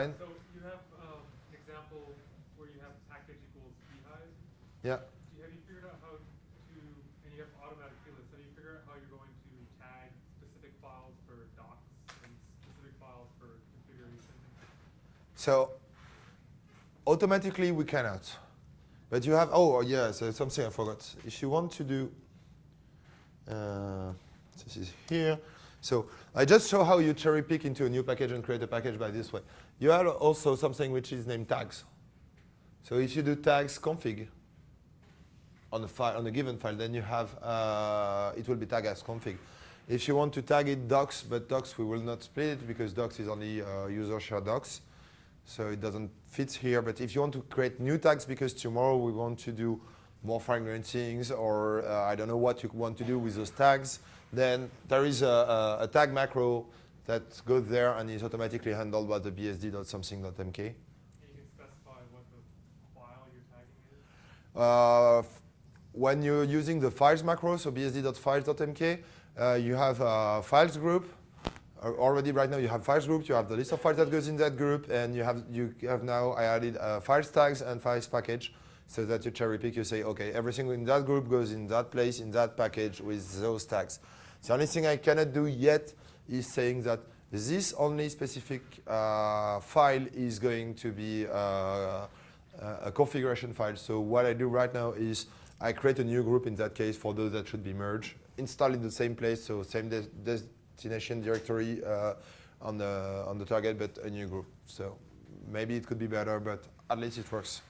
So you have um, an example where you have package equals beehive. Yeah. Do you, have you figured out how to, and you have automatic plist, have you figured out how you're going to tag specific files for docs and specific files for configuration? So automatically we cannot. But you have, oh yeah, so something I forgot. If you want to do, uh, this is here. So I just show how you cherry pick into a new package and create a package by this way. You have also something which is named tags. So if you do tags config on a file on a given file, then you have uh, it will be tagged as config. If you want to tag it docs, but docs we will not split it because docs is only uh, user share docs, so it doesn't fit here. But if you want to create new tags because tomorrow we want to do more fine-grained things, or uh, I don't know what you want to do with those tags, then there is a, a, a, tag macro that goes there and is automatically handled by the bsd.something.mk. And you can specify what the file you're tagging is? Uh, when you're using the files macro, so bsd.files.mk, uh, you have a files group. Uh, already right now you have files group, you have the list of files that goes in that group, and you have, you have now, I added uh, files tags and files package so that you cherry pick, you say, okay, everything in that group goes in that place, in that package with those tags. The only thing I cannot do yet is saying that this only specific uh, file is going to be uh, a configuration file. So what I do right now is I create a new group in that case for those that should be merged, install in the same place, so same des destination directory uh, on the on the target, but a new group. So maybe it could be better, but at least it works.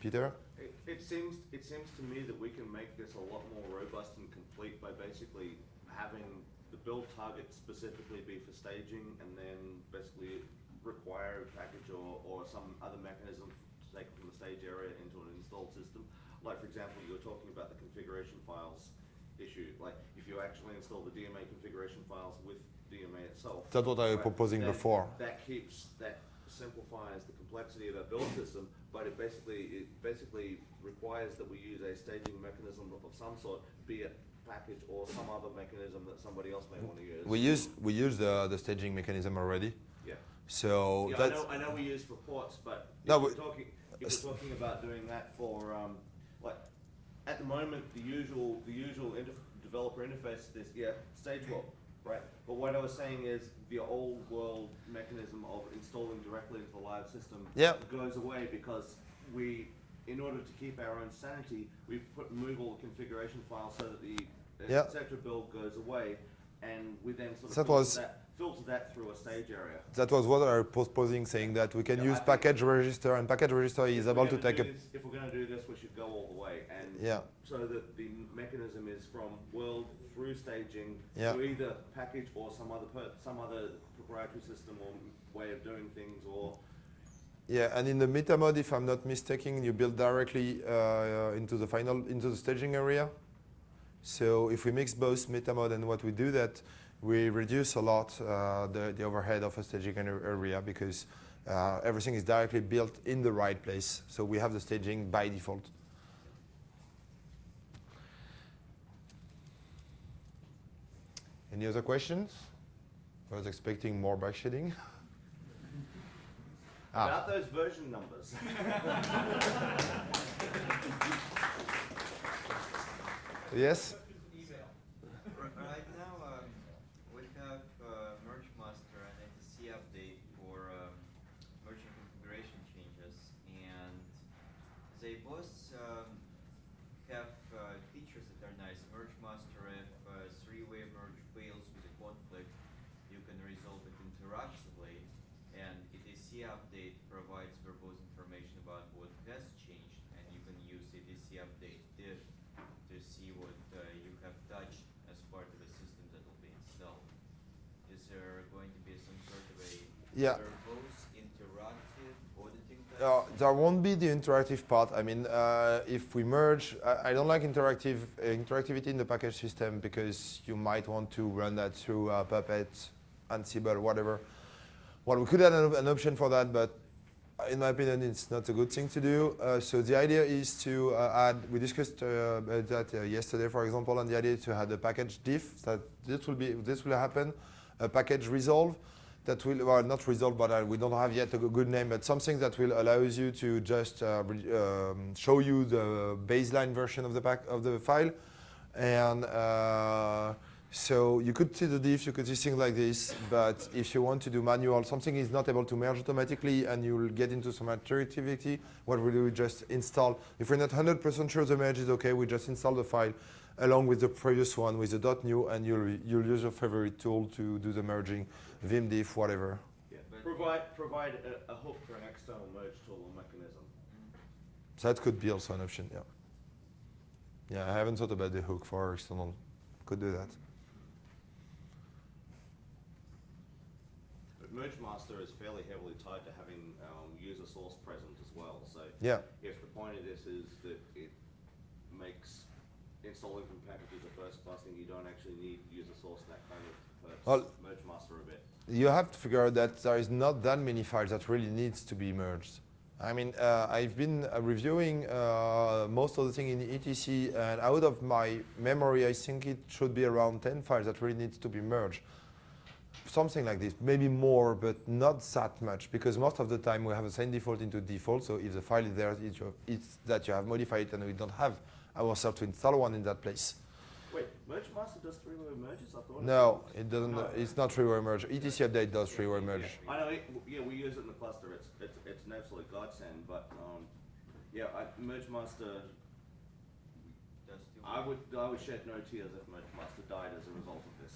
Peter? It, it, seems it seems to me that we can make this a lot more robust and complete by basically having the build target specifically be for staging and then basically require a package or, or some other mechanism to take it from the stage area into an installed system. Like for example, you were talking about the configuration files issue. Like if you actually install the DMA configuration files with DMA itself. That's what I was proposing before. That keeps that simplifies the complexity of our build system, but it basically it basically requires that we use a staging mechanism of some sort, be it package or some other mechanism that somebody else may want to use. We use we use the the staging mechanism already. Yeah. So yeah, that's I know I know we use reports, but if no, we're talking if we're talking about doing that for um, like at the moment the usual the usual inter developer interface is yeah stage swap right? But what I was saying is the old world mechanism of installing directly into the live system yep. goes away because we, in order to keep our own sanity, we put move all the configuration files so that the yep. etc. build goes away, and we then sort of that was, that, filter that through a stage area. That was what I was proposing, saying that we can yeah, use package register, and package register is able to take a. This, if we're going to do this, we should go all the way, and yeah. so that the mechanism is from world through staging yeah. to either package or some other some other proprietary system or way of doing things or yeah, and in the meta mode, if I'm not mistaken, you build directly uh, into the final into the staging area. So if we mix both meta mode and what we do that, we reduce a lot uh, the, the overhead of a staging area because uh, everything is directly built in the right place. So we have the staging by default. Any other questions? I was expecting more bikeshedding. ah. About those version numbers. yes? Yeah. Verbose information about what has changed, and you can use CI update to see what you have touched as part of a system that will be installed. Is there going to be some sort of a verbose interactive? Yeah. There won't be the interactive part. I mean, uh, if we merge, I, I, don't like interactive uh, interactivity in the package system because you might want to run that through uh, Puppet, Ansible, whatever. Well, we could add an, an, option for that, but in my opinion, it's not a good thing to do. Uh, so the idea is to uh, add, we discussed that yesterday, for example, and the idea to add a package diff, that this will, be, this will happen, a package resolve, that will, well, not resolve, but uh, we don't have yet a good name, but something that will allow you to just uh, um, show you the baseline version of the pack of the file, and uh, so you could see the diff, you could see things like this, but if you want to do manual, something is not able to merge automatically, and you'll get into some activity. What we do, we just install. If we're not 100% sure the merge is okay, we just install the file along with the previous one with the new, and you'll you'll use your favorite tool to do the merging, Vim diff, whatever. Yeah, provide, provide a, a hook for an external merge tool or mechanism. So that could be also an option, yeah. Yeah, I haven't thought about the hook for external. Could do that. Merge Master is fairly heavily tied to having um, user source present as well. So Yeah. if the point of this is that it makes installing from packages a first class thing, you don't actually need user source that kind of Well- Merge Master a bit. You have to figure out that there is not that many files that really needs to be merged. I mean, uh, I've been uh, reviewing uh, most of the thing in etc, and out of my memory, I think it should be around 10 files that really needs to be merged. Something like this, maybe more, but not that much, because most of the time we have the same default into default. So if the file is there, it's, your, it's that you have modified it, and we don't have ourselves to install one in that place. Wait, Merge Master does three-way merges? I thought. No, did. it doesn't. No. It's not three-way merge. etc update does three-way merge. I know. It, yeah, we use it in the cluster. It's it's, it's an absolute godsend. But um, yeah, I, Merge Master. Does the- I would I would shed no tears if Merge Master died as a result of this.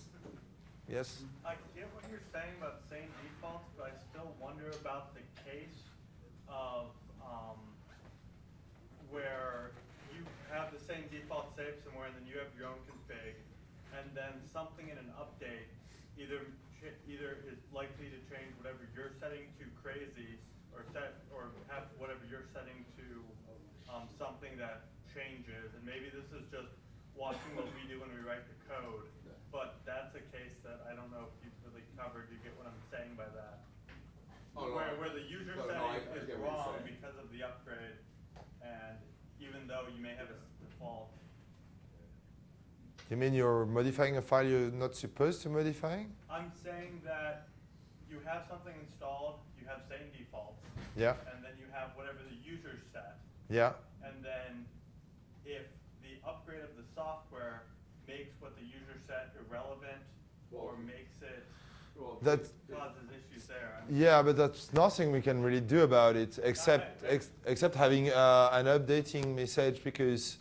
Yes. I get what you're saying about same defaults, but I still wonder about the case of, um, where you have the same default saved somewhere and then you have your own config, and then something in an update either, either is likely to change whatever you're setting to crazy, or set, or have whatever you're setting to, um, something that changes, and maybe this is just watching what we do when we write the code, but that's a that I don't know if you've really covered, you get what I'm saying by that? Oh, no, Where, where the user no, no, I- setting I is get what you're wrong because of the upgrade, and even though you may have a default, You mean you're modifying a file you're not supposed to modify? I'm saying that you have something installed, you have same defaults, Yeah, and then you have whatever the user set, yeah. and then if the upgrade of the software makes what the user set irrelevant, or makes it, Well, That's, causes issues there. yeah, but that's nothing we can really do about it except ex, except having uh, an updating message because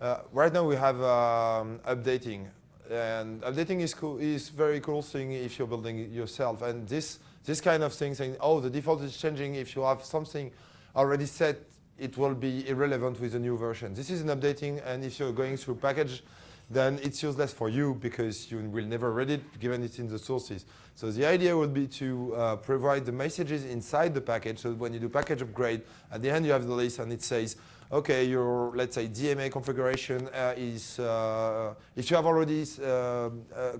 uh, right now we have um, updating. And updating is cool is very cool thing if you're building it yourself. And this this kind of thing saying oh the default is changing. If you have something already set it will be irrelevant with the new version. This is an updating. And if you're going through package then it's useless for you because you will never read it given it's in the sources. So the idea would be to uh, provide the messages inside the package. So when you do package upgrade, at the end you have the list and it says, okay, your let's say DMA configuration uh, is uh, if you have already uh, uh,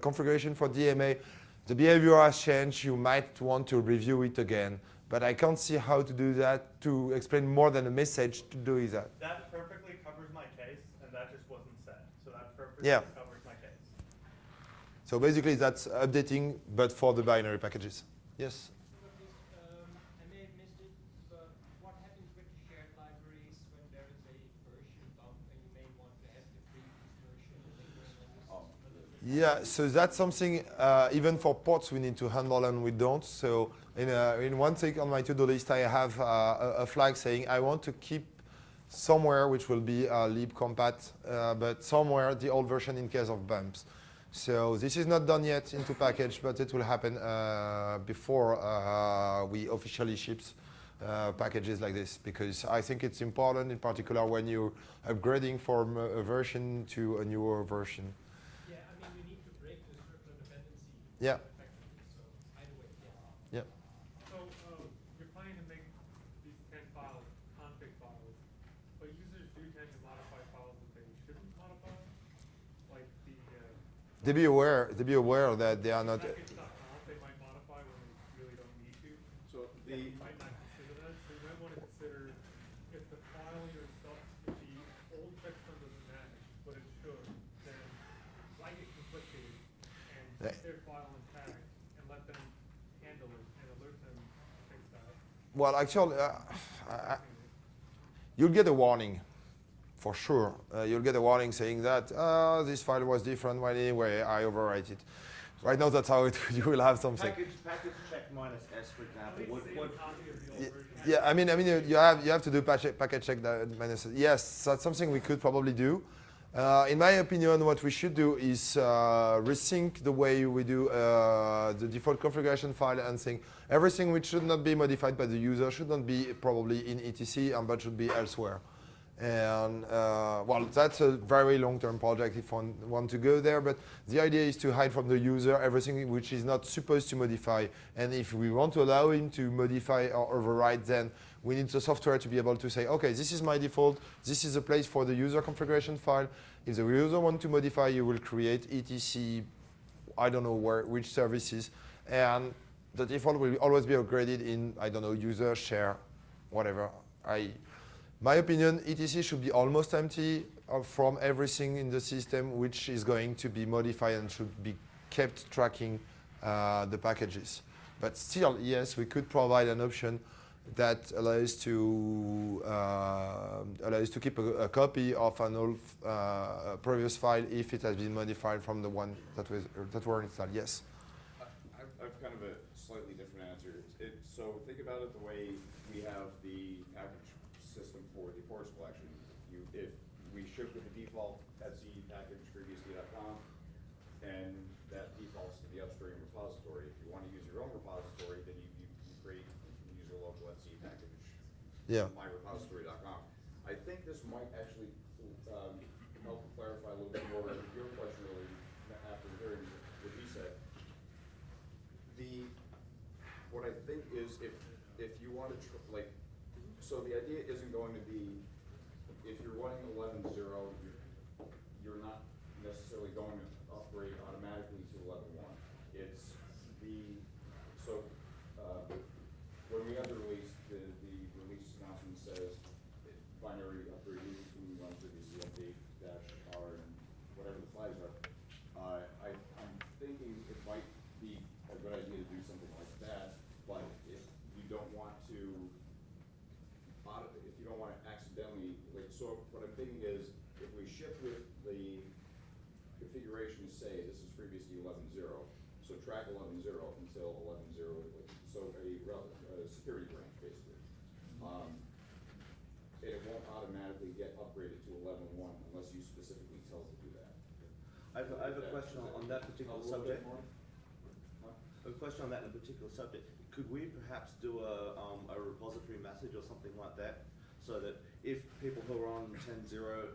configuration for DMA, the behavior has changed. You might want to review it again. But I can't see how to do that to explain more than a message to do that. That perfectly covers my case, and that just wasn't said, so that perfectly Yeah. covers my case. So basically that's updating, but for the binary packages. Yes. Look, this, um, I may have missed it, but what happens with the shared libraries when there is a version bump and you may want to have the previous version lingering on the system? Yeah, so that's something, uh, even for ports, we need to handle and we don't. So in, a, in one thing on my to-do list, I have uh, a, a flag saying I want to keep somewhere, which will be uh, libcompat, uh, but somewhere the old version in case of bumps. So this is not done yet into package, but it will happen uh, before uh, we officially ships uh, packages like this because I think it's important, in particular when you're upgrading from a version to a newer version. Yeah, I mean, you need to break the circular dependency Yeah. effectively, so either way, yeah. Yeah. So, um, you're planning to make these ten files config files, but users do tend to modify files that they shouldn't modify? Like the, uh, They be aware. They be aware that they are not. package.conf, they might modify when they really don't need to. So And the, you might not consider that, so you might wanna consider if the file yourself, if the old checksum doesn't match, but it should, then why get conflicted and Yeah. keep their file intact and let them handle it well, actually, uh, I, I- you'll get a warning, for sure. Uh, you'll get a warning saying that uh, this file was different. Well, anyway, I overwrite it. Right now, that's how it. You will have something. Package, package check minus S, for example, least would, save a would, copy of the old Ye- version. Yeah, I mean, I mean, you- you have you have to do packet packet check that minus. Yes, that's something we could probably do. Uh, in my opinion, what we should do is uh, resync the way we do uh, the default configuration file and think everything which should not be modified by the user should not be probably in etc and but should be elsewhere. And uh, well, that's a very long-term project if one want to go there. But the idea is to hide from the user everything which is not supposed to modify. And if we want to allow him to modify or override, then we need the software to be able to say, okay, this is my default. This is a place for the user configuration file. If the user want to modify, you will create etc. I don't know where, which services, and the default will always be upgraded in I don't know user share, whatever. I my opinion, etc should be almost empty uh, from everything in the system which is going to be modified and should be kept tracking uh, the packages. But still, yes, we could provide an option that allows to uh, allows to keep a, a copy of an old uh, previous file if it has been modified from the one that was that were installed. Yes. I've kind of a slightly different answer. It, so think about it the way we have the package system for the ports collection. You, if we ship with the default Etsy package FreeBSD.conf, and that defaults to the upstream repository. If you want to use your own repository, then you, you you create, you can use your local Etsy package. Yeah. myrepository.conf. I think this might actually, um, help clarify a little bit more your question really, after hearing what he said. The, what I think is if, if you want to, like, so the idea isn't going to be, if you're running eleven zero, you're, you're not necessarily going to upgrade automatically to eleven one. It's the, so, uh, when we have the release, the, the release announcement says it- binary upgrade needs to run through the CMD dash R and whatever the flags are. Uh, I, I'm thinking it might be a good idea to do something like that, but if you don't want to, auto- if you don't wanna accidentally, like, so what I'm thinking is, if we ship with the configuration to say this is FreeBSD eleven zero, so track eleven zero until eleven zero, so a a security branch, basically. Um, it won't automatically get upgraded to eleven one unless you specifically tell it to do that. I have, a- I have a question on that particular A subject. Huh? A question on that in a particular subject. Could we perhaps do a, um, a repository message or something like that? So that if people who are on ten zero,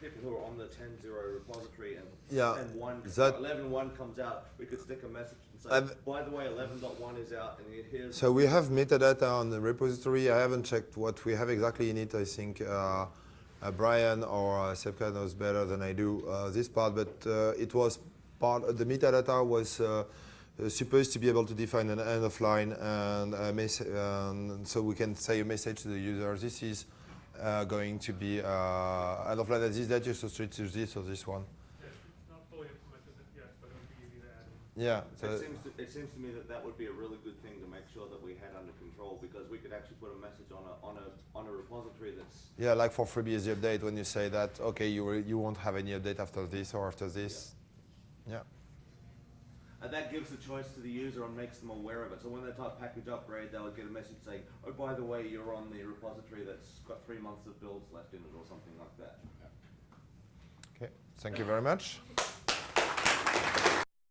people who are on the ten zero repository and, Yeah, and one, that- eleven one comes out, we could stick a message and say, I've- by the way, eleven dot one is out and here's. So we have metadata on the repository. I haven't checked what we have exactly in it. I think uh, uh, Brian or uh, Sepka knows better than I do uh, this part, but uh, it was part. the metadata was uh, uh, supposed to be able to define an end of line, and a and so we can say a message to the user. This is uh, going to be uh, end of line at this date, so switch to this or this one. Yeah, It's not fully implemented yet, but it would be easy to add in. Yeah. Seems, to, it seems to me that that would be a really good thing to make sure that we had under control because we could actually put a message on a, on a, on a repository that's Yeah, like for FreeBSD update, when you say that, okay, you, will, you won't have any update after this or after this. Yeah. And that gives the choice to the user and makes them aware of it. So when they type package upgrade, they'll get a message saying, oh, by the way, you're on the repository that's got three months of builds left in it or something like that. Okay. Thank you very much.